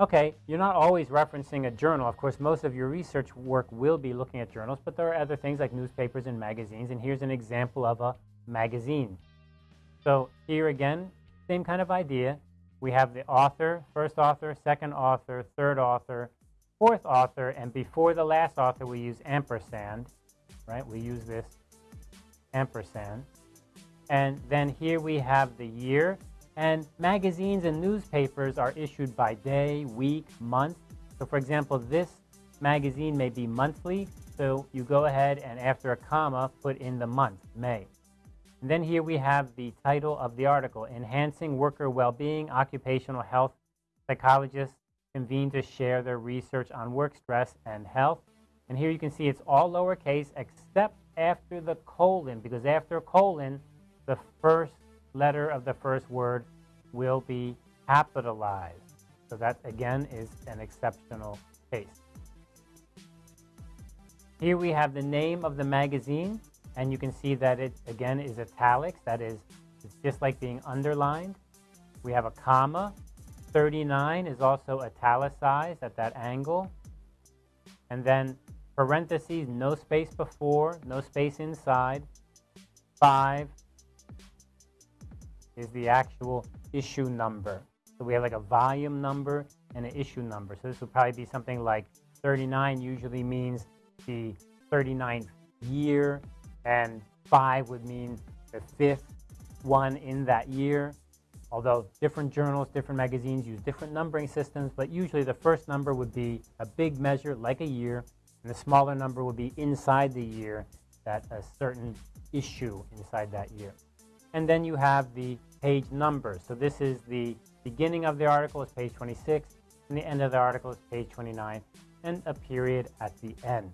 Okay, you're not always referencing a journal. Of course, most of your research work will be looking at journals, but there are other things like newspapers and magazines, and here's an example of a magazine. So here again, same kind of idea. We have the author, first author, second author, third author, fourth author, and before the last author we use ampersand, right? We use this ampersand. And then here we have the year, and magazines and newspapers are issued by day, week, month. So for example, this magazine may be monthly, so you go ahead and after a comma, put in the month, May. And then here we have the title of the article, Enhancing Worker Well-Being, Occupational Health Psychologists Convene to Share Their Research on Work Stress and Health. And here you can see it's all lowercase except after the colon, because after a colon, the first letter of the first word will be capitalized. So that, again, is an exceptional case. Here we have the name of the magazine, and you can see that it, again, is italics. That is, it's just like being underlined. We have a comma. 39 is also italicized at that angle. And then parentheses, no space before, no space inside. 5 is the actual issue number. So we have like a volume number and an issue number. So this would probably be something like 39 usually means the 39th year, and 5 would mean the fifth one in that year. Although different journals, different magazines use different numbering systems, but usually the first number would be a big measure like a year, and the smaller number would be inside the year, that a certain issue inside that year. And then you have the page numbers. So this is the beginning of the article is page 26, and the end of the article is page 29, and a period at the end.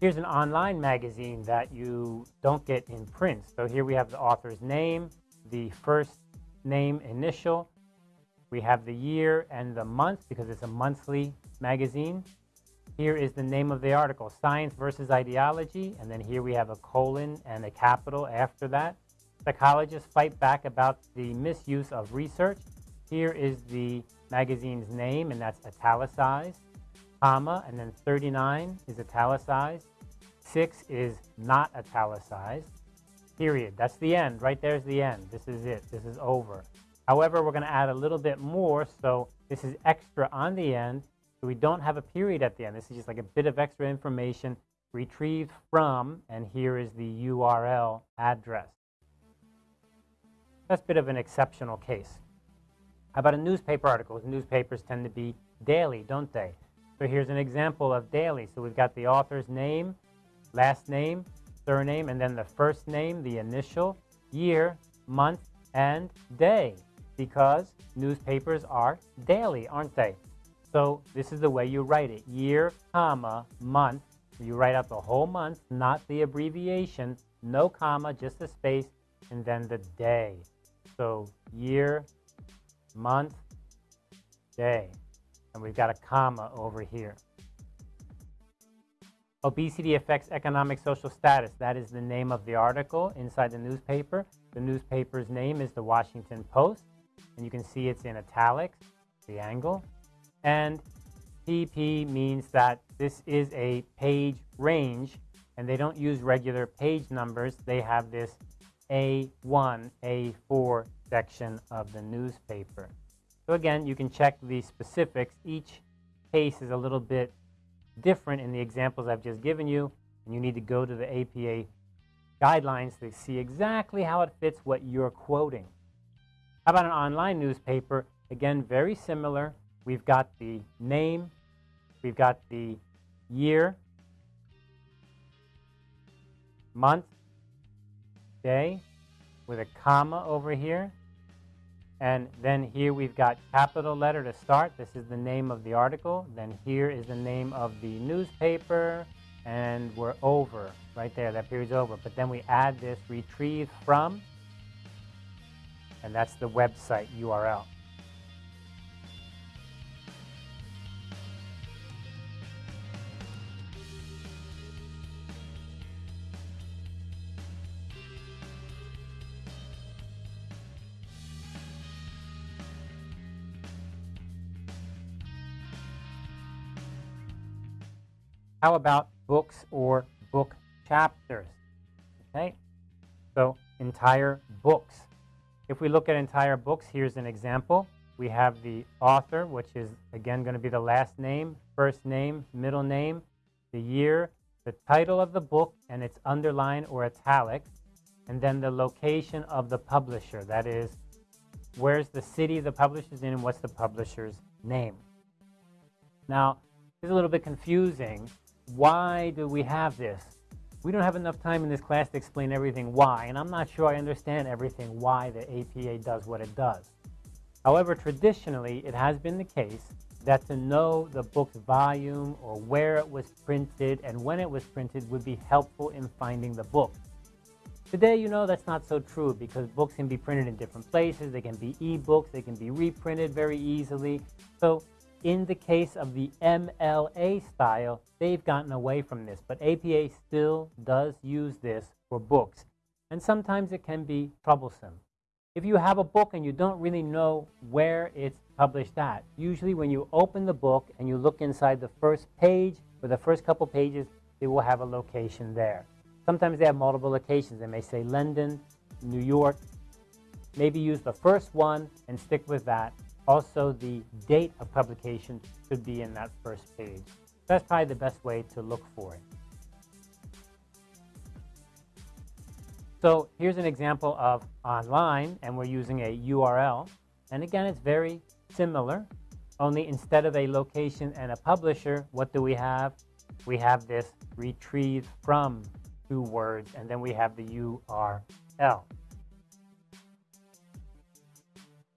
Here's an online magazine that you don't get in print. So here we have the author's name, the first name initial. We have the year and the month because it's a monthly magazine. Here is the name of the article, Science versus Ideology, and then here we have a colon and a capital after that. Psychologists fight back about the misuse of research. Here is the magazine's name, and that's italicized, comma, and then 39 is italicized. 6 is not italicized, period. That's the end. Right there's the end. This is it. This is over. However, we're going to add a little bit more, so this is extra on the end, so we don't have a period at the end. This is just like a bit of extra information retrieved from, and here is the URL address. That's a bit of an exceptional case. How about a newspaper article? Newspapers tend to be daily, don't they? So here's an example of daily. So we've got the author's name, last name, surname, and then the first name, the initial, year, month, and day, because newspapers are daily, aren't they? So this is the way you write it. Year, comma, month. You write out the whole month, not the abbreviation. No comma, just a space, and then the day. So year, month, day. And we've got a comma over here. Obesity affects economic social status. That is the name of the article inside the newspaper. The newspaper's name is the Washington Post. And you can see it's in italics, the angle. And PP means that this is a page range, and they don't use regular page numbers. They have this A1, A4 section of the newspaper. So again, you can check the specifics. Each case is a little bit different in the examples I've just given you, and you need to go to the APA guidelines to see exactly how it fits what you're quoting. How about an online newspaper? Again, very similar. We've got the name, we've got the year, month, day, with a comma over here. And then here we've got capital letter to start. This is the name of the article. Then here is the name of the newspaper. And we're over right there. That period's over. But then we add this retrieve from and that's the website URL. How about books or book chapters? Okay, so entire books if we look at entire books, here's an example. We have the author, which is again going to be the last name, first name, middle name, the year, the title of the book, and its underline or italic, and then the location of the publisher. That is, where's the city the publisher's in and what's the publisher's name. Now, it's a little bit confusing. Why do we have this? We don't have enough time in this class to explain everything why, and I'm not sure I understand everything why the APA does what it does. However, traditionally, it has been the case that to know the book's volume or where it was printed and when it was printed would be helpful in finding the book. Today, you know that's not so true because books can be printed in different places. They can be e-books. They can be reprinted very easily. So in the case of the MLA style, they've gotten away from this. But APA still does use this for books. And sometimes it can be troublesome. If you have a book and you don't really know where it's published at, usually when you open the book and you look inside the first page or the first couple pages, it will have a location there. Sometimes they have multiple locations. They may say London, New York. Maybe use the first one and stick with that. Also, the date of publication should be in that first page. That's probably the best way to look for it. So here's an example of online, and we're using a URL. And again, it's very similar, only instead of a location and a publisher, what do we have? We have this retrieve from two words, and then we have the URL.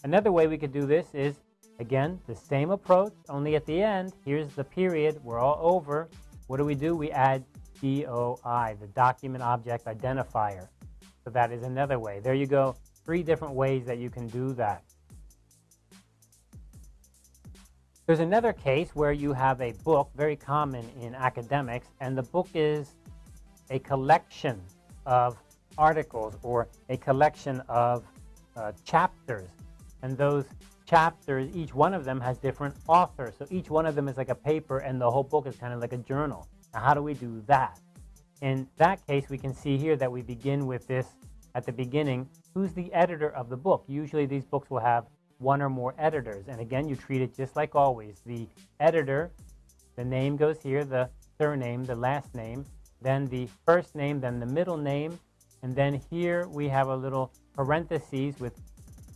Another way we could do this is, again, the same approach, only at the end, here's the period, we're all over. What do we do? We add DOI, the Document Object Identifier. So that is another way. There you go, three different ways that you can do that. There's another case where you have a book, very common in academics, and the book is a collection of articles or a collection of uh, chapters. And those chapters, each one of them has different authors. So each one of them is like a paper and the whole book is kind of like a journal. Now, how do we do that? In that case, we can see here that we begin with this at the beginning. Who's the editor of the book? Usually these books will have one or more editors. And again, you treat it just like always. The editor, the name goes here, the surname, the last name, then the first name, then the middle name, and then here we have a little parentheses with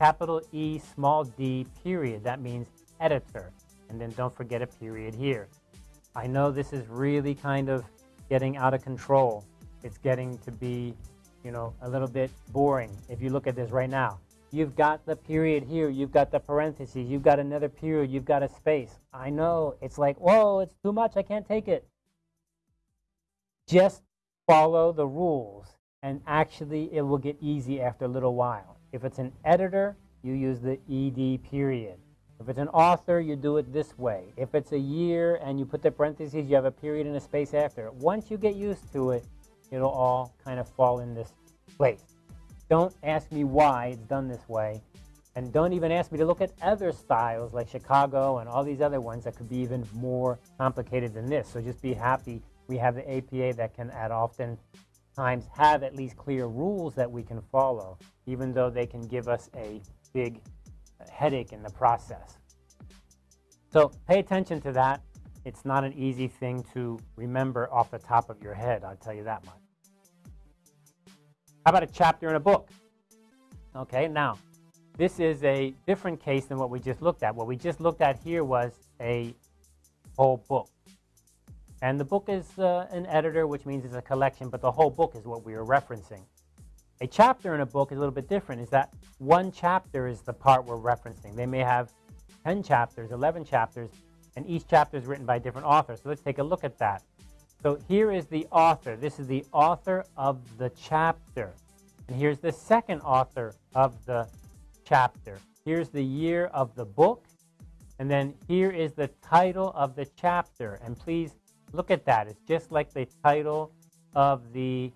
capital E, small d, period. That means editor. And then don't forget a period here. I know this is really kind of getting out of control. It's getting to be, you know, a little bit boring if you look at this right now. You've got the period here, you've got the parentheses, you've got another period, you've got a space. I know, it's like, whoa, it's too much, I can't take it. Just follow the rules and actually it will get easy after a little while. If it's an editor, you use the ED period. If it's an author, you do it this way. If it's a year and you put the parentheses, you have a period and a space after. Once you get used to it, it'll all kind of fall in this place. Don't ask me why it's done this way. And don't even ask me to look at other styles like Chicago and all these other ones that could be even more complicated than this. So just be happy we have the APA that can add often times have at least clear rules that we can follow, even though they can give us a big headache in the process. So pay attention to that. It's not an easy thing to remember off the top of your head, I'll tell you that much. How about a chapter in a book? Okay, now, this is a different case than what we just looked at. What we just looked at here was a whole book. And the book is uh, an editor, which means it's a collection, but the whole book is what we are referencing. A chapter in a book is a little bit different, is that one chapter is the part we're referencing. They may have 10 chapters, 11 chapters, and each chapter is written by a different author. So let's take a look at that. So here is the author. This is the author of the chapter. And here's the second author of the chapter. Here's the year of the book. And then here is the title of the chapter. And please Look at that. It's just like the title of the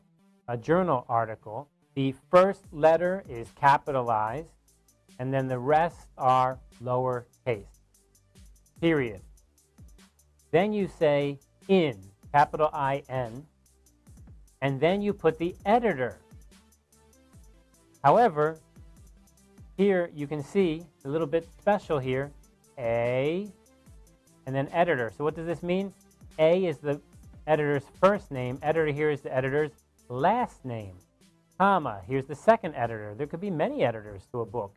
uh, journal article. The first letter is capitalized, and then the rest are lowercase. Period. Then you say in. capital I-N, and then you put the editor. However, here you can see a little bit special here, A, and then editor. So what does this mean? A is the editor's first name. Editor here is the editor's last name. Comma, here's the second editor. There could be many editors to a book.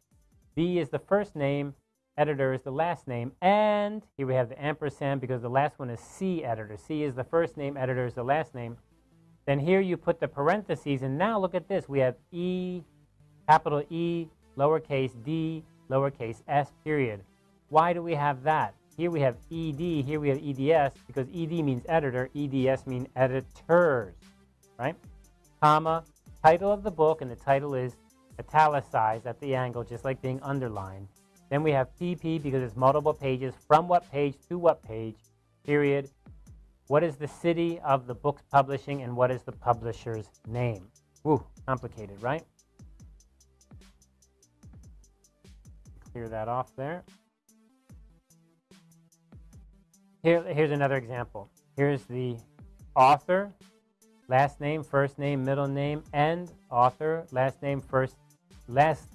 B is the first name, editor is the last name, and here we have the ampersand because the last one is C editor. C is the first name, editor is the last name. Then here you put the parentheses, and now look at this. We have E, capital E, lowercase d, lowercase s, period. Why do we have that? Here we have ed, here we have eds, because ed means editor, eds mean editors, right? Comma, title of the book, and the title is italicized at the angle, just like being underlined. Then we have pp because it's multiple pages, from what page to what page, period. What is the city of the book's publishing, and what is the publisher's name? Woo, complicated, right? Clear that off there. Here, here's another example. Here's the author, last name, first name, middle name, and author, last name, first, last,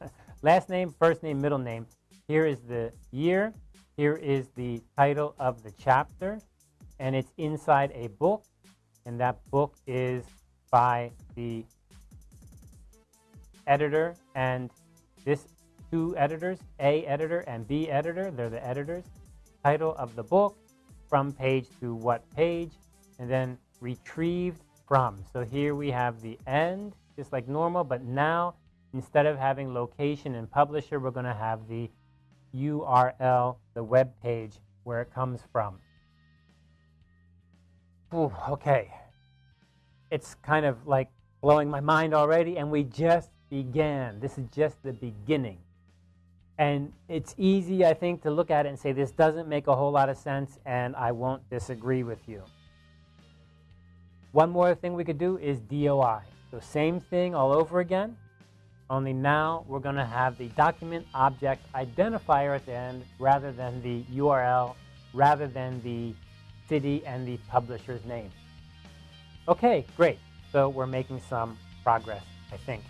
last name, first name, middle name. Here is the year. Here is the title of the chapter, and it's inside a book, and that book is by the editor, and this two editors, A editor and B editor, they're the editors title of the book, from page to what page, and then retrieved from. So here we have the end, just like normal, but now instead of having location and publisher, we're going to have the URL, the web page where it comes from. Ooh, okay. It's kind of like blowing my mind already, and we just began. This is just the beginning. And it's easy, I think, to look at it and say, this doesn't make a whole lot of sense, and I won't disagree with you. One more thing we could do is DOI. So same thing all over again, only now we're going to have the document object identifier at the end rather than the URL, rather than the city and the publisher's name. Okay, great. So we're making some progress, I think.